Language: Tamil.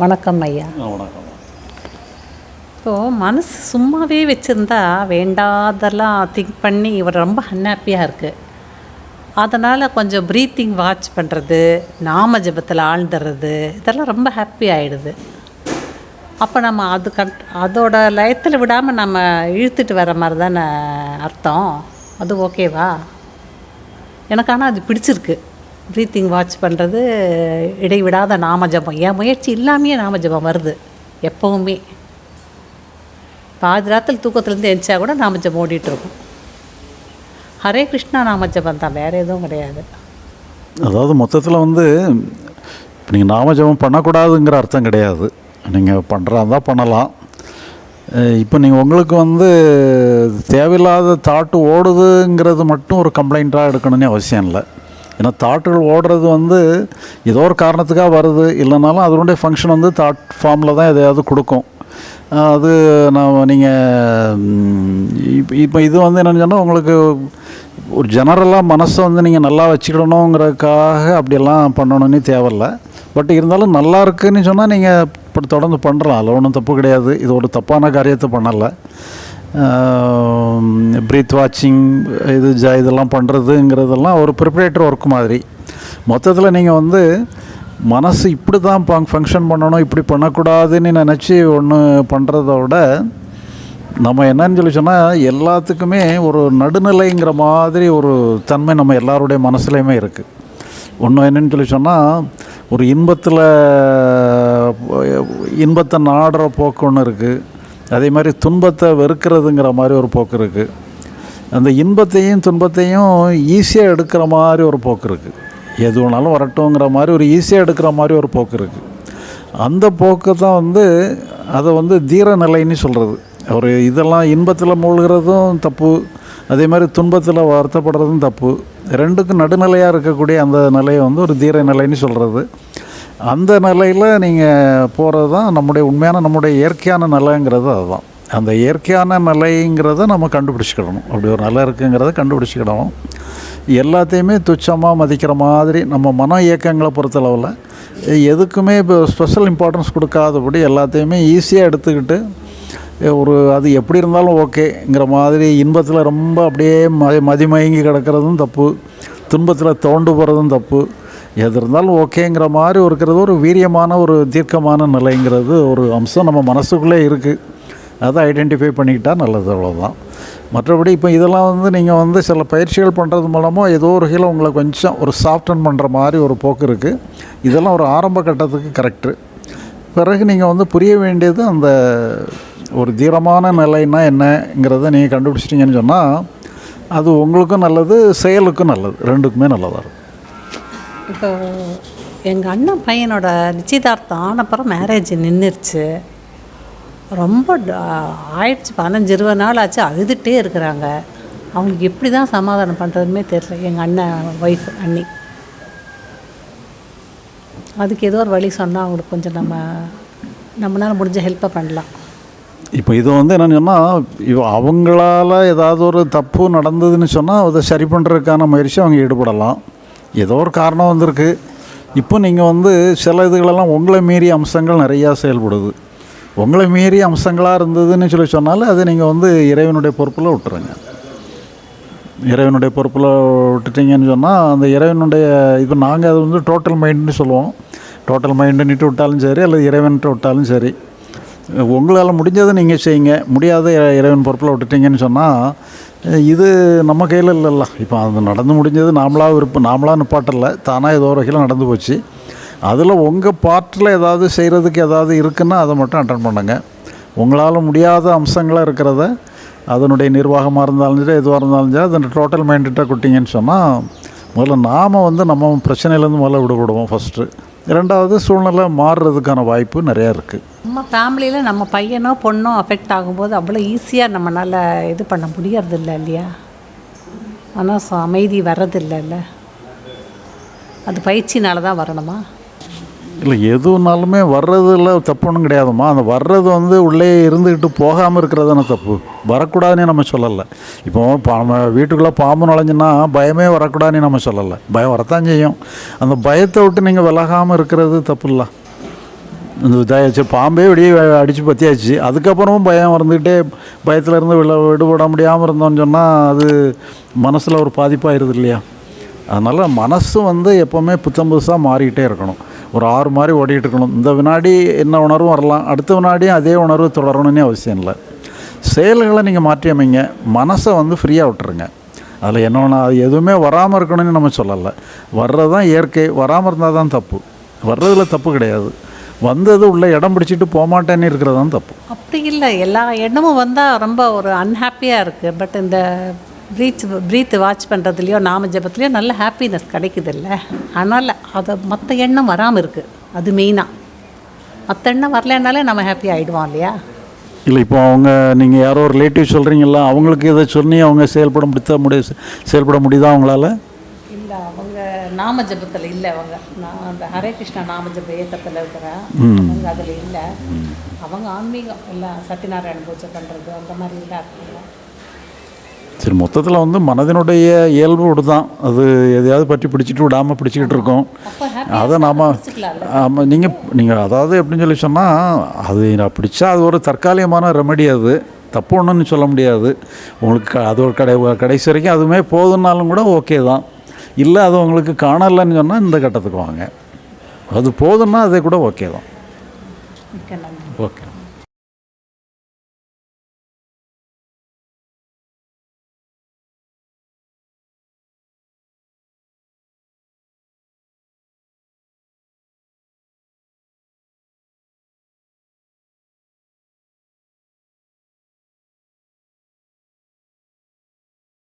வணக்கம் ஐயா. வணக்கம். இப்போது மனசு சும்மாவே வச்சுருந்தா வேண்டாதெல்லாம் திங்க் பண்ணி இவர் ரொம்ப அன்ஹாப்பியாக இருக்குது அதனால் கொஞ்சம் ப்ரீத்திங் வாட்ச் பண்ணுறது நாம ஜபத்தில் ஆழ்ந்துறது இதெல்லாம் ரொம்ப ஹாப்பி ஆகிடுது அப்போ நம்ம அது கன் அதோட லயத்தில் விடாமல் நம்ம இழுத்துட்டு வர மாதிரி தானே அர்த்தம். அது ஓகேவா எனக்கு ஆனால் அது பிடிச்சிருக்கு. ப்ரீத்திங் வாட்ச் பண்ணுறது இடைவிடாத நாம ஜபம். என் முயற்சி இல்லாமையே நாம ஜபம் வருது எப்போவுமே. பாதி ராத்தில் தூக்கத்துலேருந்து எந்திச்சா கூட நாம ஜபம் ஓடிட்டுருக்கும். ஹரே கிருஷ்ணா நாம ஜபம் தான் வேறு எதுவும் கிடையாது. அதாவது மொத்தத்தில் வந்து இப்போ நீங்கள் நாம ஜபம் பண்ணக்கூடாதுங்கிற அர்த்தம் கிடையாது. நீங்கள் பண்ணுறா தான் பண்ணலாம். இப்போ நீங்கள் உங்களுக்கு வந்து தேவையில்லாத தாட்டு ஓடுதுங்கிறது மட்டும் ஒரு கம்ப்ளைண்ட்டாக எடுக்கணும்னு அவசியம் இல்லை. ஏன்னா தாட்டுகள் ஓடுறது வந்து ஏதோ ஒரு காரணத்துக்காக வருது. இல்லைனாலும் அதனுடைய ஃபங்க்ஷன் வந்து தாட் ஃபார்மில் தான் எதையாவது கொடுக்கும். அது நான் நீங்கள் இப்போ இப்போ இது வந்து என்னென்னு சொன்னால் உங்களுக்கு ஒரு ஜெனரலாக மனசை வந்து நீங்கள் நல்லா வச்சுக்கிடணுங்கிறதுக்காக அப்படியெல்லாம் பண்ணணும்னு தேவையில்ல. பட் இருந்தாலும் நல்லா இருக்குன்னு சொன்னால் நீங்கள் இப்படி தொடர்ந்து பண்ணுறலாம் அதில் ஒன்றும் தப்பு கிடையாது. இது ஒரு தப்பான காரியத்தை பண்ணலை. ப்ரீத் வாட்சிங் இது ஜ இதெல்லாம் பண்ணுறதுங்கிறதெல்லாம் ஒரு ப்ரிப்பரேட்டர் ஒர்க் மாதிரி. மொத்தத்தில் நீங்கள் வந்து மனசு இப்படி தான் ஃபங்க்ஷன் பண்ணணும் இப்படி பண்ணக்கூடாதுன்னு நினச்சி ஒன்று பண்ணுறத விட நம்ம என்னன்னு சொல்லி சொன்னால் எல்லாத்துக்குமே ஒரு நடுநிலைங்கிற மாதிரி ஒரு தன்மை நம்ம எல்லாருடைய மனசுலையுமே இருக்குது ஒன்று என்னன்னு சொல்லி சொன்னால் ஒரு இன்பத்தில் இன்பத்தை நாடுற போக்கு ஒன்று இருக்குது அதே மாதிரி துன்பத்தை வெறுக்கிறதுங்கிற மாதிரி ஒரு போக்கு இருக்குது அந்த இன்பத்தையும் துன்பத்தையும் ஈஸியாக எடுக்கிற மாதிரி ஒரு போக்கு இருக்குது எது வேணாலும் வரட்டுங்கிற மாதிரி ஒரு ஈஸியாக எடுக்கிற மாதிரி ஒரு போக்கு இருக்குது அந்த போக்கு தான் வந்து அதை வந்து தீர நிலைன்னு சொல்கிறது ஒரு இதெல்லாம் இன்பத்தில் மூழ்கிறதும் தப்பு அதே மாதிரி துன்பத்தில் வருத்தப்படுறதும் தப்பு. ரெண்டுக்கும் நடுநிலையாக இருக்கக்கூடிய அந்த நிலையை வந்து ஒரு தீர நிலைன்னு சொல்கிறது அந்த நிலையில் நீங்கள் போகிறது தான் நம்முடைய உண்மையான நம்முடைய இயற்கையான நிலைங்கிறது அதுதான். அந்த இயற்கையான நிலைங்கிறத நம்ம கண்டுபிடிச்சிக்கிடணும். அப்படி ஒரு நிலை இருக்குங்கிறத கண்டுபிடிச்சிக்கிடணும். எல்லாத்தையுமே துச்சமாக மதிக்கிற மாதிரி நம்ம மன இயக்கங்களை பொறுத்தளவில் எதுக்குமே இப்போ ஸ்பெஷல் இம்பார்ட்டன்ஸ் கொடுக்காதபடி எல்லாத்தையுமே ஈஸியாக எடுத்துக்கிட்டு ஒரு அது எப்படி இருந்தாலும் ஓகேங்கிற மாதிரி இன்பத்தில் ரொம்ப அப்படியே மதி மதிமயங்கி கிடக்கிறதும் தப்பு துன்பத்தில் தோண்டு போகிறதும் தப்பு எது இருந்தாலும் ஓகேங்கிற மாதிரி இருக்கிறது ஒரு வீரியமான ஒரு தீர்க்கமான நிலைங்கிறது ஒரு அம்சம் நம்ம மனசுக்குள்ளே இருக்குது அதை ஐடென்டிஃபை பண்ணிக்கிட்டால் நல்லது அவ்வளோதான் மற்றபடி இப்போ இதெல்லாம் வந்து நீங்கள் வந்து சில பயிற்சிகள் பண்ணுறது மூலமாக ஏதோ ஒரு வகையில் உங்களை கொஞ்சம் ஒரு சாஃப்டன் பண்ணுற மாதிரி ஒரு போக்கு இருக்குது இதெல்லாம் ஒரு ஆரம்ப கட்டத்துக்கு கரெக்டு பிறகு நீங்கள் வந்து புரிய வேண்டியது அந்த ஒரு தீரமான நிலைன்னா என்னங்கிறத நீங்கள் கண்டுபிடிச்சிட்டிங்கன்னு சொன்னால் அது உங்களுக்கும் நல்லது செயலுக்கும் நல்லது. ரெண்டுக்குமே நல்லதாக இருக்கும். இப்போ எங்கள் அண்ணன் பையனோட நிச்சயதார்த்தம் ஆனப்புறம் மேரேஜ் நின்றுருச்சு ரொம்ப ஆயிடுச்சு. பதினஞ்சு இருபது நாள் ஆச்சு. அழுதுகிட்டே இருக்கிறாங்க. அவங்களுக்கு எப்படி தான் சமாதானம் பண்ணுறதுமே தெரியல. எங்கள் அண்ணன் ஒய்ஃப் அண்ணி. அதுக்கு ஏதோ ஒரு வழி சொன்னால் அவங்களுக்கு கொஞ்சம் நம்ம நம்மளால முடிஞ்ச ஹெல்ப்பை பண்ணலாம். இப்போ இது வந்து என்னென்னு சொன்னால் இவ அவங்களால ஏதாவது ஒரு தப்பு நடந்ததுன்னு சொன்னால் அதை சரி பண்ணுறதுக்கான முயற்சி அவங்க ஈடுபடலாம். ஏதோ ஒரு காரணம் வந்திருக்கு. இப்போ நீங்கள் வந்து சில இதுகளெல்லாம் உங்களை மீறிய அம்சங்கள் நிறையா செயல்படுது. உங்களை மீறிய அம்சங்களாக இருந்ததுன்னு சொல்லி சொன்னாலும் அதை நீங்கள் வந்து இறைவனுடைய பொறுப்பில் விட்டுருங்க. இறைவனுடைய பொறுப்பில் விட்டுட்டீங்கன்னு சொன்னால் அந்த இறைவனுடைய இப்போ நாங்கள் அது வந்து டோட்டல் மைண்டுன்னு சொல்லுவோம். டோட்டல் மைண்டுன்னுட்டு விட்டாலும் சரி அல்லது இறைவன்ட்டு விட்டாலும் சரி. உங்களால் முடிஞ்சதை நீங்கள் செய்யுங்க. முடியாத இறைவன் பொறுப்பில் விட்டுட்டீங்கன்னு சொன்னால் இது நம்ம கையில் இல்லைல்ல. இப்போ அது நடந்து முடிஞ்சது நாமளாக விருப்பம் நாமளாக நிப்பாட்டல. தானாக ஏதோ ஒரு வகையில் நடந்து போச்சு. அதில் உங்கள் பார்ட்டில் ஏதாவது செய்கிறதுக்கு ஏதாவது இருக்குன்னா அதை மட்டும் அட்டன் பண்ணுங்க. உங்களால் முடியாத அம்சங்களாக இருக்கிறத அதனுடைய நிர்வாகமாக இருந்தாலும் சரி எதுவாக இருந்தாலும் சரி அதை டோட்டல் மைண்டட்டாக கொட்டிங்கன்னு சொன்னால் முதல்ல நாம் வந்து நம்ம பிரச்சனையிலேருந்து முதல்ல விடுபடுவோம் ஃபஸ்ட்டு ரெண்டாவது சூழ்நிலை மாறுறதுக்கான வாய்ப்பு நிறையா இருக்குது நம்ம ஃபேமிலியில் நம்ம பையனோ பொண்ணோ அஃபெக்ட் ஆகும்போது அவ்வளோ ஈஸியாக நம்மளால் இது பண்ண முடியறதில்ல இல்லையா? ஆனால் அமைதி வர்றதில்லைல்ல? அது பயிற்சினால தான் வரணுமா? இல்லை எதுனாலுமே வர்றதுல தப்பு ஒன்றும் கிடையாதும்மா. அந்த வர்றது வந்து உள்ளே இருந்துக்கிட்டு போகாமல் இருக்கிறது தானே தப்பு. வரக்கூடாதுன்னு நம்ம சொல்லலை. இப்போ பா- நம்ம வீட்டுக்குள்ளே பாம்பு நுழைஞ்சுன்னா பயமே வரக்கூடாதுன்னு நம்ம சொல்லலை. பயம் வரத்தான் செய்யும். அந்த பயத்தை விட்டு நீங்கள் விலகாமல் இருக்கிறது தப்பு இல்லை இந்த இதாச்சு பாம்பே வெளியே அடித்து பற்றியாச்சு அதுக்கப்புறமும் பயம் வந்துக்கிட்டே பயத்தில் இருந்து விடுபட முடியாமல் இருந்தோம்னு சொன்னால் அது மனசில் ஒரு பாதிப்பாயிருது இல்லையா? அதனால் மனசு வந்து எப்போவுமே புத்தம் புதுசாக மாறிக்கிட்டே இருக்கணும். ஒரு ஆறு மாதிரி ஓடிட்டு இருக்கணும் இந்த வினாடி என்ன உணர்வும் வரலாம். அடுத்த வினாடியும் அதே உணர்வு தொடரணும்னே அவசியம் இல்லை. செயல்களை நீங்கள் மாற்றி அமைங்க. மனசை வந்து ஃப்ரீயாக விட்டுருங்க. அதில் என்ன ஒன்று அது எதுவுமே வராமல் இருக்கணும்னு நம்ம சொல்லலை. வர்றது தான் இயற்கை. வராமல் இருந்தால் தான் தப்பு. வர்றதுல தப்பு கிடையாது. வந்தது உள்ள இடம் பிடிச்சிட்டு போகமாட்டேன்னு இருக்கிறது தான் தப்பு. அப்படி இல்லை. எல்லா எண்ணமும் வந்தால் ரொம்ப ஒரு அன்ஹாப்பியாக இருக்குது பட் இந்த ப்ரீத் ப்ரீத் வாட்ச் பண்ணுறதுலையோ நாம ஜபத்துலேயோ நல்ல ஹாப்பினஸ் கிடைக்குது இல்லை. அதனால் அதை மற்ற எண்ணம் வராமல் இருக்குது அது மெயினாக மற்ற எண்ணம் வரலைன்னாலே நம்ம ஹாப்பி ஆகிடுவோம் இல்லையா? இல்லை இப்போ அவங்க நீங்கள் யாரோ ரிலேட்டிவ் சொல்கிறீங்களா அவங்களுக்கு இதை சொல்லி அவங்க செயல்பட முடித்த முடிய செயல்பட முடியுதா அவங்களால? இல்லை அவங்க நாம ஜபத்தில் இல்லை அவங்க. நான் அந்த ஹரே கிருஷ்ணா நாம ஜப இயக்கத்தில் இருக்கிறேன் அவங்க அதில் இல்லை. அவங்க ஆன்மீகம் எல்லாம் சத்யநாராயண பூஜை பண்ணுறது அந்த மாதிரி இருக்காங்க சரி மொத்தத்தில் வந்து மனதினுடைய இயல்பு தான் அது எதையாவது பற்றி பிடிச்சிட்டு விடாமல் பிடிச்சிக்கிட்டு இருக்கோம். அதை நாம் ஆமாம் நீங்கள் நீங்கள் அதாவது எப்படின்னு சொல்லி சொன்னால் அது நான் பிடிச்சா அது ஒரு தற்காலிகமான ரெமெடி அது. தப்பு ஒன்றுன்னு சொல்ல முடியாது. உங்களுக்கு அது ஒரு கடை கடைசி வரைக்கும் அதுவுமே போதுன்னாலும் கூட ஓகே தான். இல்லை அது உங்களுக்கு காணலைன்னு சொன்னால் இந்த கட்டத்துக்கு வாங்க. அது போதுன்னா அது கூட ஓகே தான். ஓகே